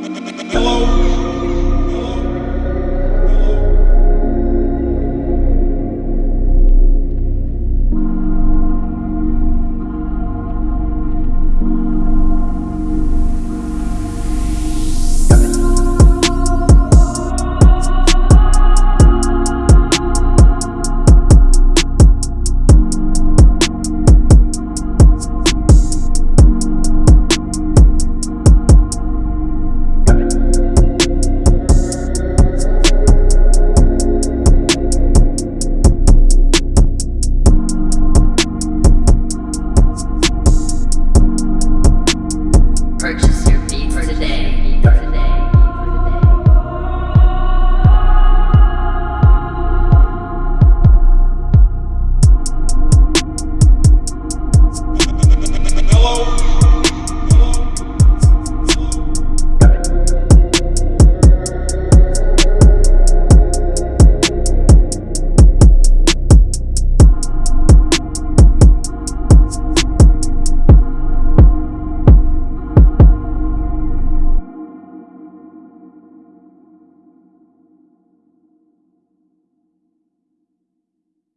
Hello.